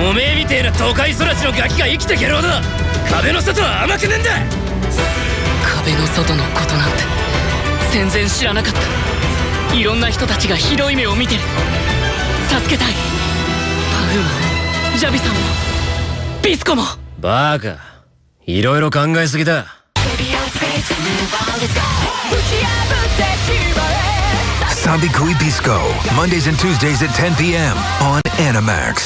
おめえみてえな都会育ちのガキが生きてけろうだ。壁の外は甘くねえんだ。壁の外のことなんて全然知らなかった。いろんな人たちがひどい目を見てる。助けたい。パフーマンジャビさんもビスコも。バーカ。いろいろ考えすぎだ。サビクイピスコ Mondays and Tuesdays at 10 p.m. on Animax.